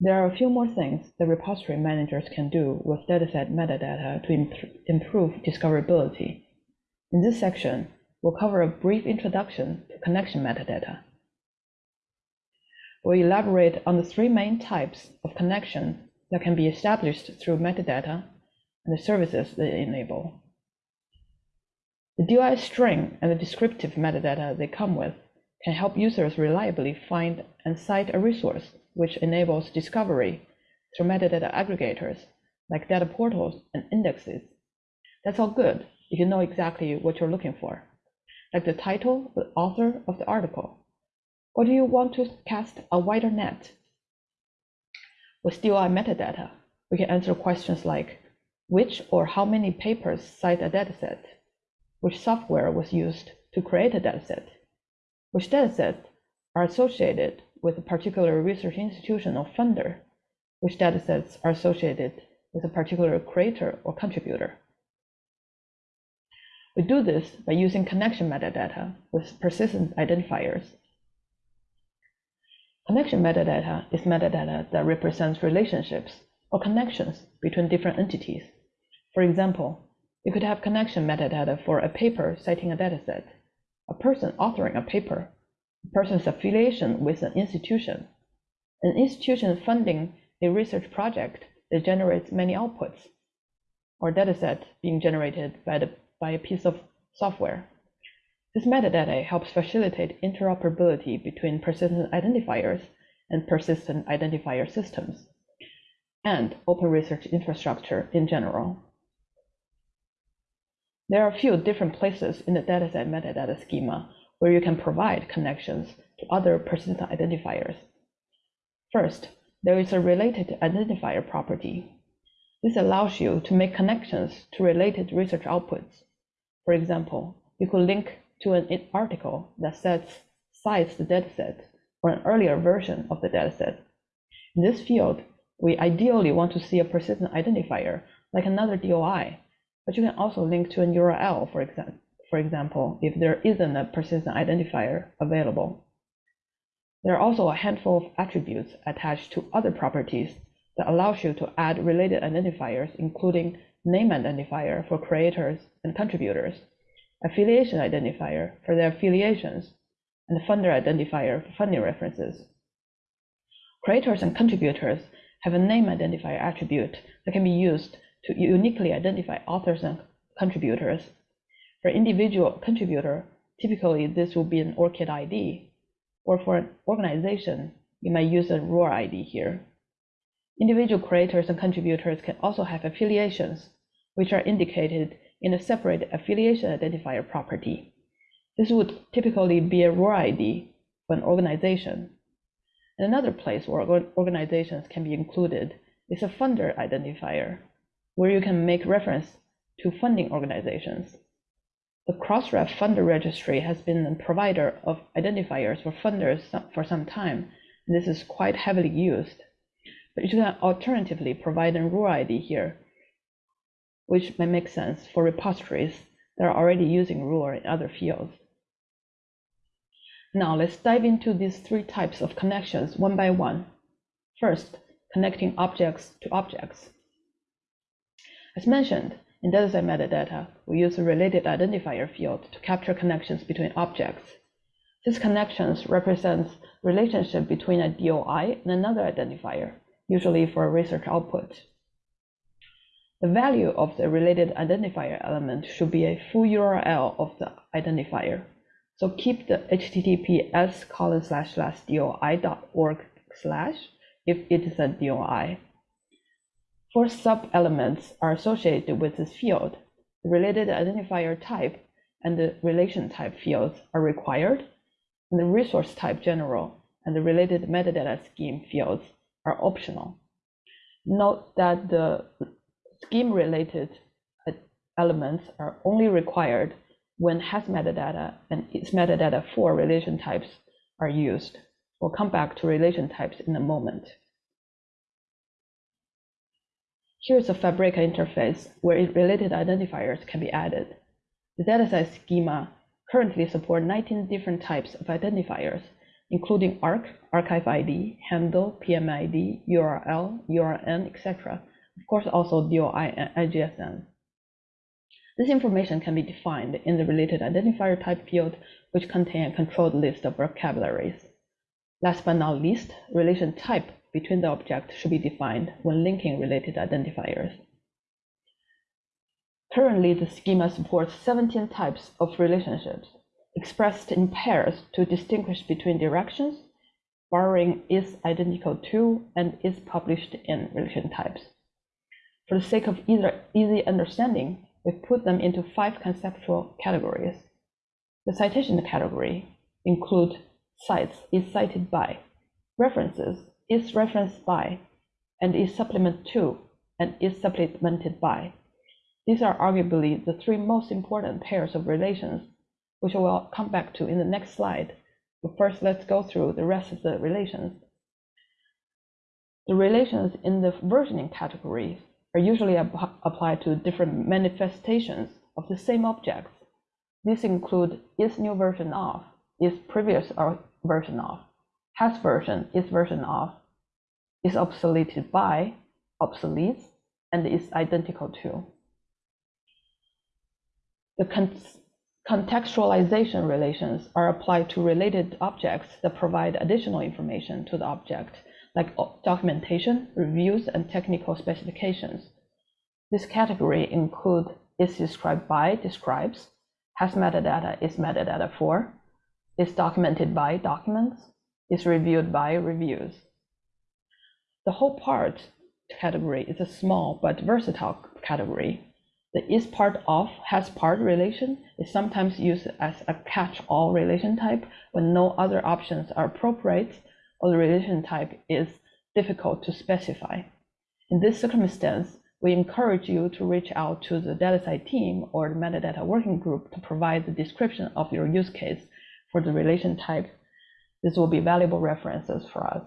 There are a few more things that repository managers can do with dataset metadata to imp improve discoverability. In this section, we'll cover a brief introduction to connection metadata. We'll elaborate on the three main types of connection that can be established through metadata and the services they enable. The DOI string and the descriptive metadata they come with can help users reliably find and cite a resource which enables discovery through metadata aggregators like data portals and indexes. That's all good if you know exactly what you're looking for, like the title, the author of the article. Or do you want to cast a wider net? With DOI metadata, we can answer questions like which or how many papers cite a dataset, which software was used to create a dataset, which datasets are associated with a particular research institution or funder, which datasets are associated with a particular creator or contributor. We do this by using connection metadata with persistent identifiers. Connection metadata is metadata that represents relationships or connections between different entities. For example, you could have connection metadata for a paper citing a dataset, a person authoring a paper, person's affiliation with an institution, an institution funding a research project that generates many outputs, or dataset being generated by, the, by a piece of software. This metadata helps facilitate interoperability between persistent identifiers and persistent identifier systems, and open research infrastructure in general. There are a few different places in the DataCite metadata schema where you can provide connections to other persistent identifiers. First, there is a related identifier property. This allows you to make connections to related research outputs. For example, you could link to an article that sets, cites the dataset or an earlier version of the dataset. In this field, we ideally want to see a persistent identifier like another DOI, but you can also link to an URL, for example, for example, if there isn't a persistent identifier available. There are also a handful of attributes attached to other properties that allows you to add related identifiers, including name identifier for creators and contributors, affiliation identifier for their affiliations, and funder identifier for funding references. Creators and contributors have a name identifier attribute that can be used to uniquely identify authors and contributors for individual contributor, typically this will be an ORCID ID, or for an organization, you might use a ROR ID here. Individual creators and contributors can also have affiliations, which are indicated in a separate affiliation identifier property. This would typically be a ROR ID for an organization. And another place where organizations can be included is a funder identifier, where you can make reference to funding organizations. The Crossref Funder Registry has been a provider of identifiers for funders for some time, and this is quite heavily used. But you can alternatively provide a ROR ID here, which may make sense for repositories that are already using ROR in other fields. Now let's dive into these three types of connections one by one. First, connecting objects to objects. As mentioned, in dataset metadata, we use a related identifier field to capture connections between objects. These connections represents relationship between a DOI and another identifier, usually for a research output. The value of the related identifier element should be a full URL of the identifier. So keep the https colon slash slash doi.org slash if it is a DOI. Four sub-elements are associated with this field. The related identifier type and the relation type fields are required, and the resource type general and the related metadata scheme fields are optional. Note that the scheme-related elements are only required when has metadata and its metadata for relation types are used. We'll come back to relation types in a moment. Here's a Fabrica interface where related identifiers can be added. The DataCite schema currently supports 19 different types of identifiers including ARK, arXiv ID, handle, PMID, URL, URN, etc. Of course, also DOI and IGSN. This information can be defined in the related identifier type field, which contain a controlled list of vocabularies. Last but not least, relation type between the objects should be defined when linking related identifiers. Currently, the schema supports 17 types of relationships expressed in pairs to distinguish between directions, borrowing is identical to and is published in relation types. For the sake of easy understanding, we put them into five conceptual categories. The citation category includes cites is cited by, references is referenced by, and is supplement to, and is supplemented by. These are arguably the three most important pairs of relations, which we'll come back to in the next slide. But first, let's go through the rest of the relations. The relations in the versioning category are usually applied to different manifestations of the same objects. These include is new version of, is previous uh, version of, has version, is version of, is obsoleted by, obsoletes, and is identical to. The con contextualization relations are applied to related objects that provide additional information to the object, like documentation, reviews, and technical specifications. This category include is described by describes, has metadata is metadata for, is documented by documents, is reviewed by reviews. The whole part category is a small but versatile category. The is part of has part relation is sometimes used as a catch-all relation type when no other options are appropriate or the relation type is difficult to specify. In this circumstance, we encourage you to reach out to the DataCite team or the metadata working group to provide the description of your use case for the relation type. This will be valuable references for us.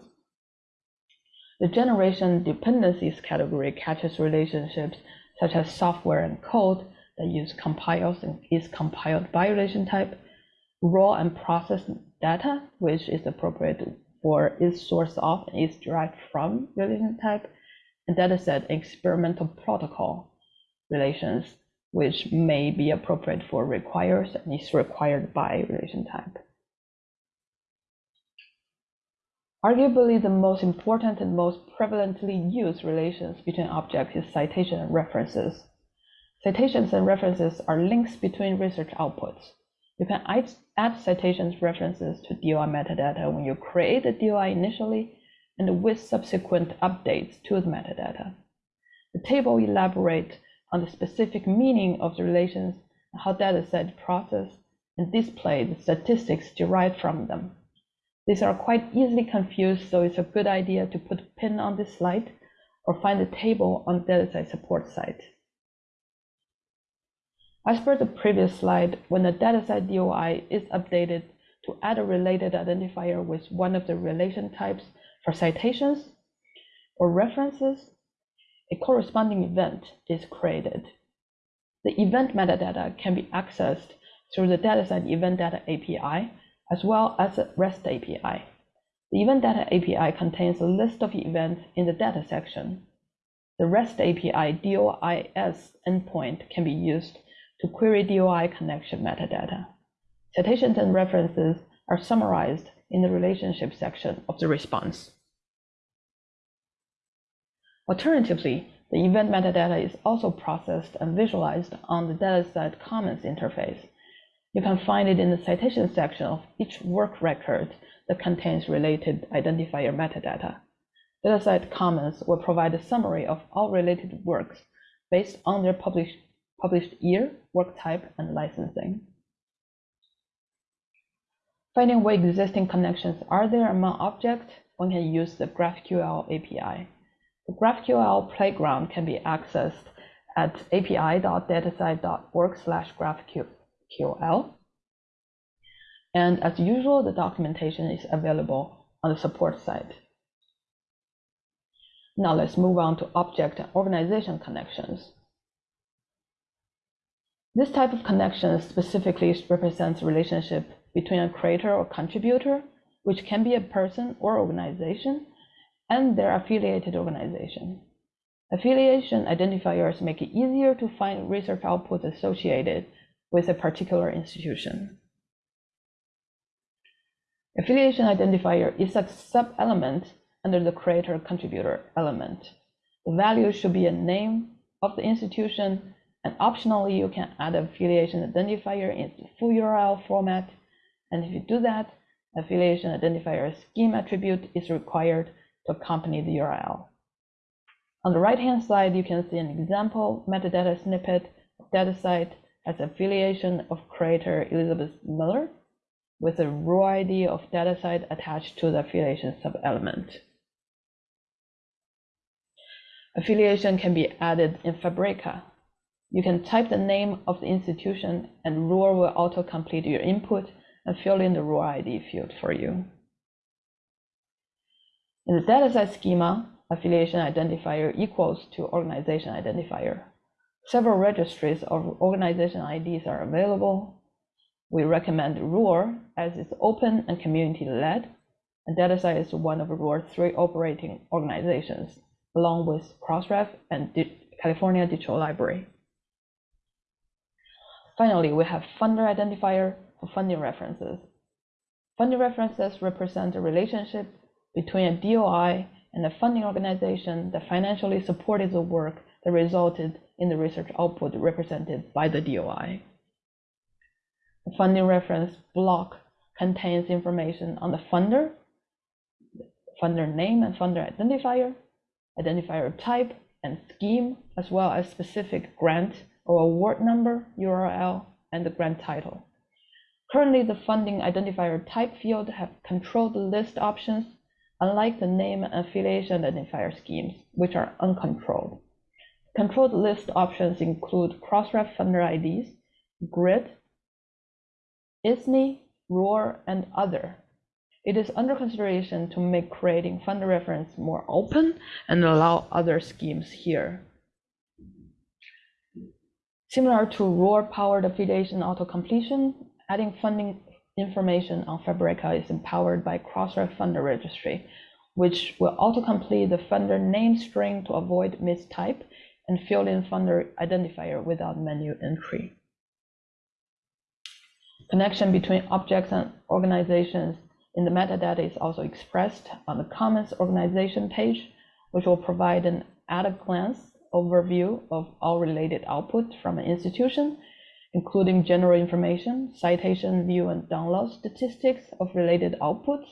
The generation dependencies category catches relationships such as software and code that use compiles and is compiled by relation type, raw and processed data, which is appropriate for is source of and is derived from relation type, and data set experimental protocol relations, which may be appropriate for requires and is required by relation type. Arguably, the most important and most prevalently used relations between objects is citation and references. Citations and references are links between research outputs. You can add citations references to DOI metadata when you create the DOI initially and with subsequent updates to the metadata. The table elaborates on the specific meaning of the relations how DataCite process and display the statistics derived from them. These are quite easily confused, so it's a good idea to put a pin on this slide or find the table on the DataCite support site. As per the previous slide, when the DataCite DOI is updated to add a related identifier with one of the relation types for citations or references, a corresponding event is created. The event metadata can be accessed through the DataCite event data API as well as a REST API. The Event Data API contains a list of events in the data section. The REST API DOIS endpoint can be used to query DOI connection metadata. Citations and references are summarized in the relationship section of the response. Alternatively, the event metadata is also processed and visualized on the DataCite Commons interface you can find it in the citation section of each work record that contains related identifier metadata. DataCite Commons will provide a summary of all related works based on their published, published year, work type, and licensing. Finding what existing connections are there among objects, one can use the GraphQL API. The GraphQL playground can be accessed at api.datacite.org slash GraphQL QL. And as usual, the documentation is available on the support site. Now let's move on to object and organization connections. This type of connection specifically represents relationship between a creator or contributor which can be a person or organization, and their affiliated organization. Affiliation identifiers make it easier to find research outputs associated with a particular institution. Affiliation identifier is a sub-element under the creator-contributor element. The value should be a name of the institution, and optionally you can add affiliation identifier in full URL format. And if you do that, affiliation identifier scheme attribute is required to accompany the URL. On the right-hand side, you can see an example metadata snippet of DataCite has affiliation of creator Elizabeth Miller with a ROR ID of DataCite attached to the affiliation sub-element. Affiliation can be added in Fabrica. You can type the name of the institution and ROR will auto-complete your input and fill in the ROR ID field for you. In the DataCite schema, affiliation identifier equals to organization identifier. Several registries of organization IDs are available. We recommend ROR as it's open and community-led, and DataCite is one of ROR's three operating organizations along with Crossref and California Digital Library. Finally, we have funder identifier for funding references. Funding references represent a relationship between a DOI and a funding organization that financially supported the work that resulted in the research output represented by the DOI. The funding reference block contains information on the funder, funder name and funder identifier, identifier type and scheme, as well as specific grant or award number, URL, and the grant title. Currently, the funding identifier type field have controlled list options, unlike the name and affiliation identifier schemes, which are uncontrolled. Controlled list options include Crossref funder IDs, GRID, ISNI, ROR, and other, it is under consideration to make creating funder reference more open and allow other schemes here. Similar to ROR powered affiliation auto-completion, adding funding information on Fabrica is empowered by Crossref Funder Registry, which will auto-complete the funder name string to avoid mistype and fill in funder identifier without menu entry. Connection between objects and organizations in the metadata is also expressed on the Commons organization page, which will provide an at-a-glance overview of all related output from an institution, including general information, citation, view, and download statistics of related outputs,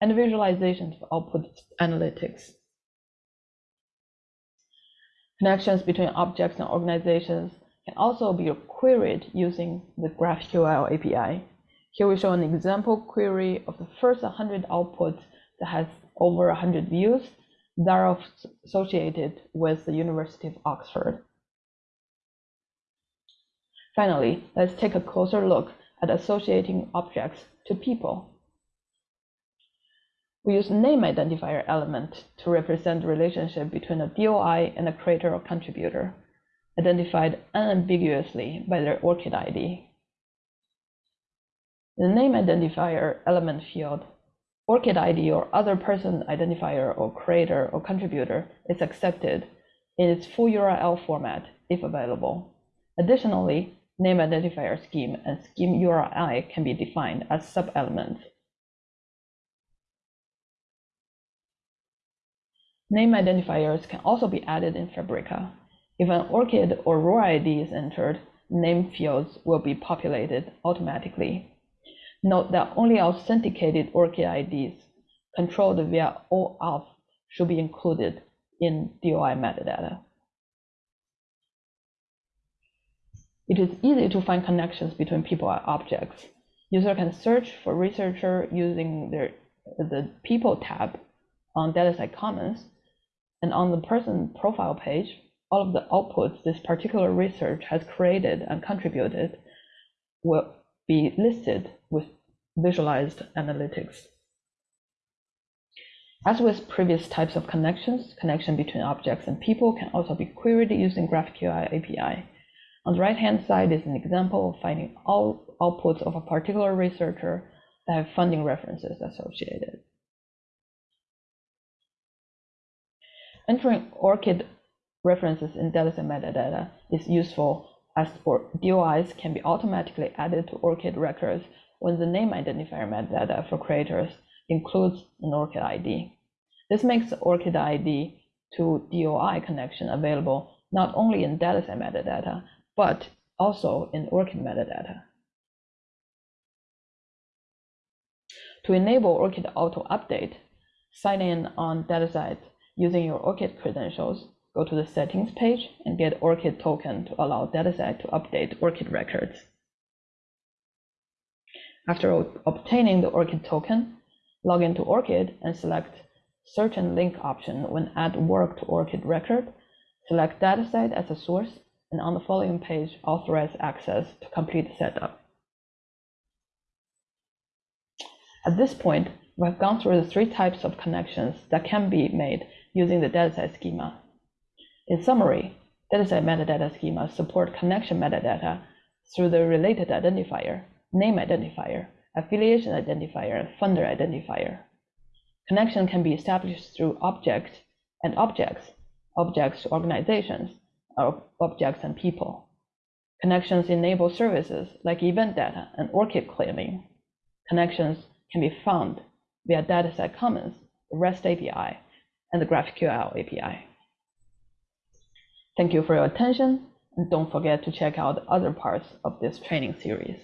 and visualizations of output analytics. Connections between objects and organizations can also be queried using the GraphQL API. Here we show an example query of the first 100 outputs that has over 100 views that are associated with the University of Oxford. Finally, let's take a closer look at associating objects to people. We use name identifier element to represent the relationship between a DOI and a creator or contributor, identified unambiguously by their ORCID ID. The name identifier element field, ORCID ID or other person identifier or creator or contributor is accepted in its full URL format if available. Additionally, name identifier scheme and scheme URI can be defined as sub-elements. Name identifiers can also be added in Fabrica. If an ORCID or ROR ID is entered, name fields will be populated automatically. Note that only authenticated ORCID IDs controlled via OAuth should be included in DOI metadata. It is easy to find connections between people and objects. User can search for researcher using their, the People tab on DataCite Commons, and on the person profile page, all of the outputs this particular research has created and contributed will be listed with visualized analytics. As with previous types of connections, connection between objects and people can also be queried using GraphQL API. On the right-hand side is an example of finding all outputs of a particular researcher that have funding references associated. Entering ORCID references in dataset metadata is useful as DOIs can be automatically added to ORCID records when the name identifier metadata for creators includes an ORCID ID. This makes the ORCID ID to DOI connection available not only in DataCite metadata, but also in ORCID metadata. To enable ORCID auto update, sign in on DataCite using your ORCID credentials, go to the settings page and get ORCID token to allow DataCite to update ORCID records. After obtaining the ORCID token, log into ORCID and select search and link option when add work to ORCID record, select DataCite as a source, and on the following page, authorize access to complete the setup. At this point, we have gone through the three types of connections that can be made using the DataCite schema. In summary, DataCite metadata schemas support connection metadata through the related identifier, name identifier, affiliation identifier, and funder identifier. Connection can be established through objects and objects, objects to organizations, or objects and people. Connections enable services like event data and ORCID claiming. Connections can be found via DataCite Commons, REST API, and the GraphQL API. Thank you for your attention, and don't forget to check out other parts of this training series.